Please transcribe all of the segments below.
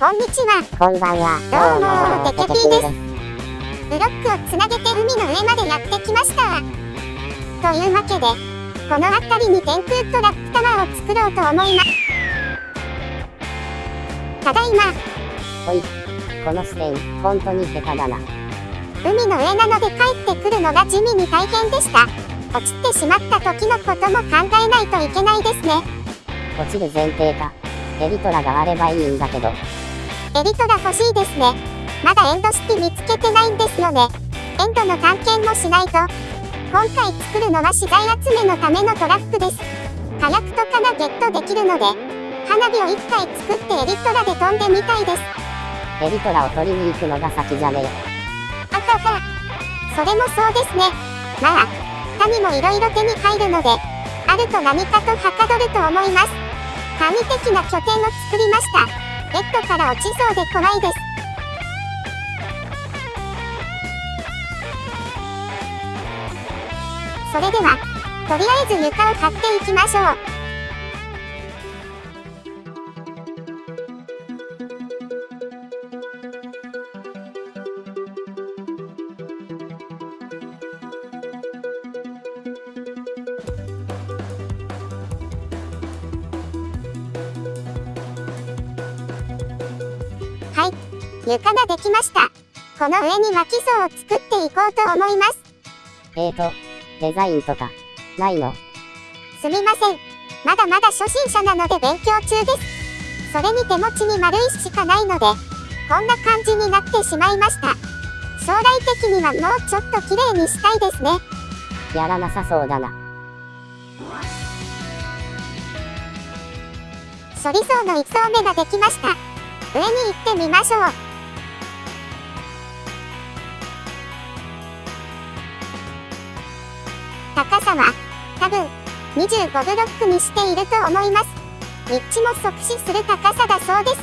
こんにちは。こんばんは。どうもテケピーですブロックをつなげて海の上までやってきました。というわけで、この辺りに天空トラックタワーを作ろうと思います。ただいま、おい。この視点、本当に下手だな。海の上なので帰ってくるのが地味に大変でした。落ちてしまった時のことも考えないといけないですね。落ちる前提か。エリトラがあればいいんだけど。エリトラ欲しいですね。まだエンドシティ見つけてないんですよね。エンドの探検もしないと。今回作るのは資材集めのためのトラックです。火薬とかがゲットできるので、花火を1回作ってエリトラで飛んでみたいです。エリトラを取りに行くのが先じゃねあはは。それもそうですね。まあ、他にも色々手に入るので、あると何かとはかどると思います。神的な拠点を作りました。ベッドから落ちそうで怖いです。それでは、とりあえず床を買っていきましょう。床ができました。この上に巻き層を作っていこうと思います。え。えーと、デザインとか、ないの？すみません。まだまだ初心者なので勉強中です。それに手持ちに丸石しかないので、こんな感じになってしまいました。将来的にはもうちょっと綺麗にしたいですね。やらなさそうだな。処理層の1層目ができました。上に行ってみましょう。高さは、多分、25ブロックにしていると思います。立地も即死する高さだそうです。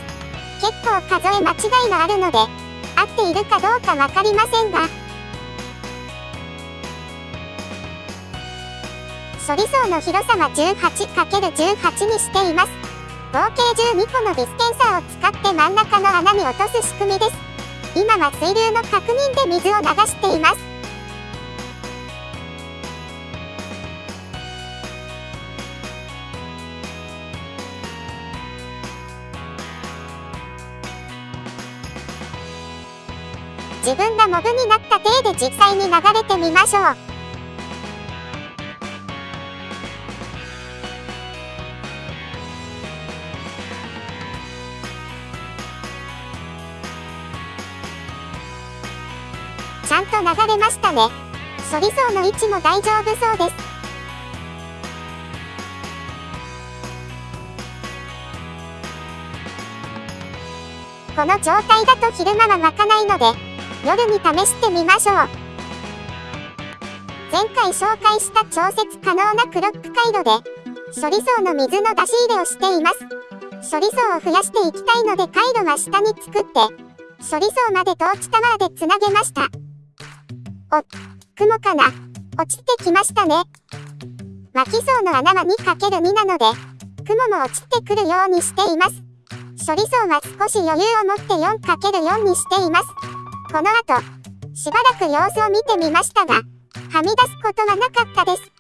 結構数え間違いがあるので、合っているかどうかわかりませんが、処理層の広さは 18×18 にしています。合計12個のビスケンサーを使って真ん中の穴に落とす仕組みです。今は水流の確認で水を流しています。自分がモブになった体で実際に流れてみましょう。ちゃんと流れましたね。処理層の位置も大丈夫そうです。この状態だと昼間は湧かないので、夜に試してみましょう。前回紹介した調節可能なクロック回路で、処理層の水の出し入れをしています。処理層を増やしていきたいので回路は下に作って、処理層までトーチタワーでつなげました。お、雲かな落ちてきましたね。巻き層の穴は 2×2 なので、雲も落ちてくるようにしています。処理層は少し余裕を持って 4×4 にしています。この後、しばらく様子を見てみましたが、はみ出すことはなかったです。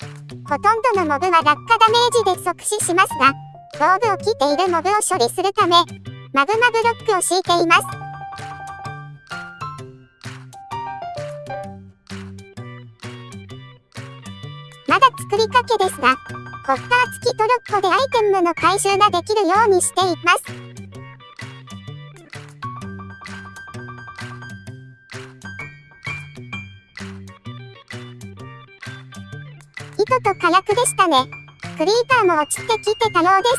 ほとんどのモブは落下ダメージで即死しますが、防具を着ているモブを処理するため、マグマブロックを敷いています。まだ作りかけですが、コッター付きトロッコでアイテムの回収ができるようにしています。糸と火薬でしたね。クリーターも落ちてきてたようです。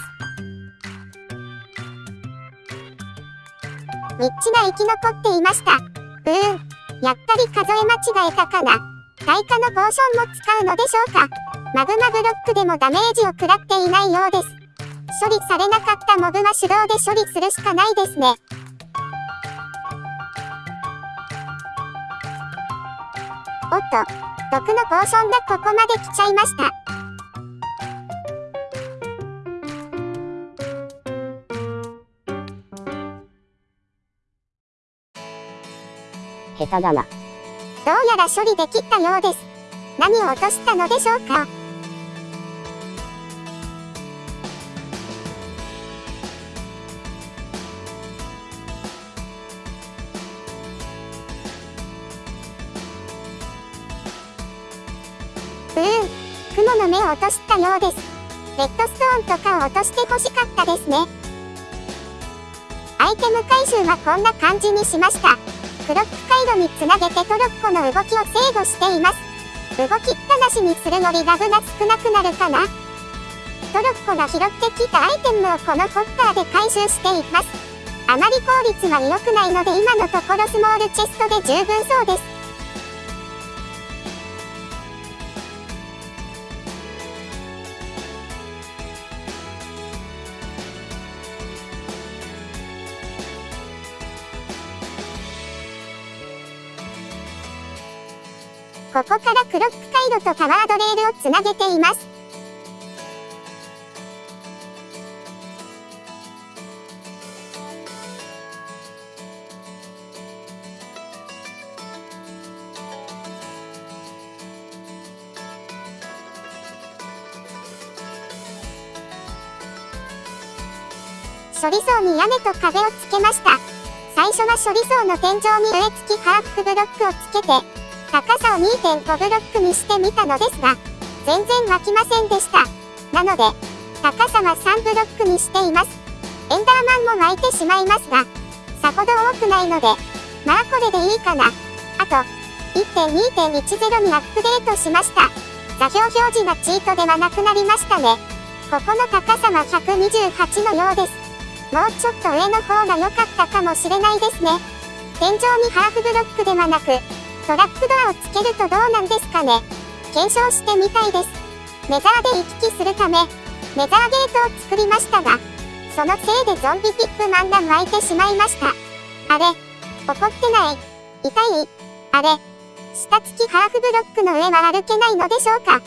ミッチが生き残っていました。うーん、やっぱり数え間違えたかな。耐火のポーションも使うのでしょうか。マグマブロックでもダメージを食らっていないようです。処理されなかったモブは手動で処理するしかないですね。おっと、毒のポーがここまで来ちゃいました。下手だな。どうやら処理できたようです。何を落としたのでしょうか？雲の目を落としたようです。レッドストーンとかを落として欲しかったですね。アイテム回収はこんな感じにしました。クロック回路につなげてトロッコの動きを制御しています。動きっぱなしにするのにラグが少なくなるかなトロッコが拾ってきたアイテムをこのホッターで回収しています。あまり効率は良くないので今のところスモールチェストで十分そうです。ここからクロック回路とパワードレールをつなげています。処理層に屋根と壁をつけました。最初は処理層の天井に植え付きハーフブロックをつけて、高さを2.5ブロックにしてみたのですが、全然湧きませんでした。なので、高さは3ブロックにしています。エンダーマンも湧いてしまいますが、さほど多くないので、まあこれでいいかな。あと、1.2.10にアップデートしました。座標表示がチートではなくなりましたね。ここの高さは128のようです。もうちょっと上の方が良かったかもしれないですね。天井にハーフブロックではなく、トラップドアをつけるとどうなんですかね検証してみたいです。メザーで行き来するため、メザーゲートを作りましたが、そのせいでゾンビピップマンが湧いてしまいました。あれ怒ってない？痛い？あれ下付きハーフブロックの上は歩けないのでしょうか？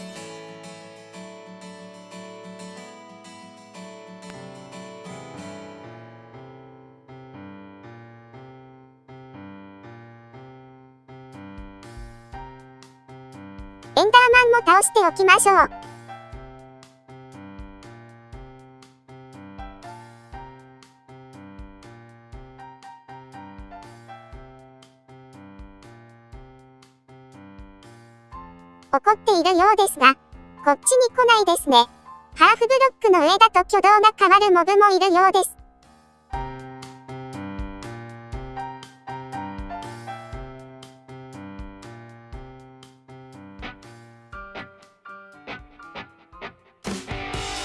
エンダーマンも倒しておきましょう。怒っているようですが、こっちに来ないですね。ハーフブロックの上だと挙動が変わるモブもいるようです。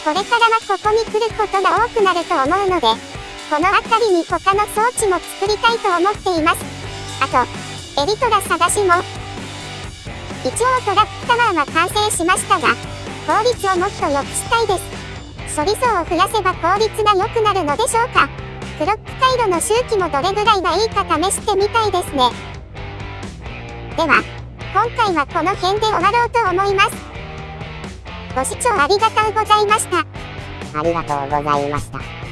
これからはここに来ることが多くなると思うので、この辺りに他の装置も作りたいと思っています。あと、エリトラ探しも。一応トラックタワーは完成しましたが、効率をもっと良くしたいです。処理層を増やせば効率が良くなるのでしょうかクロック回路の周期もどれぐらいがいいか試してみたいですね。では、今回はこの辺で終わろうと思います。ご視聴ありがとうございました。ありがとうございました。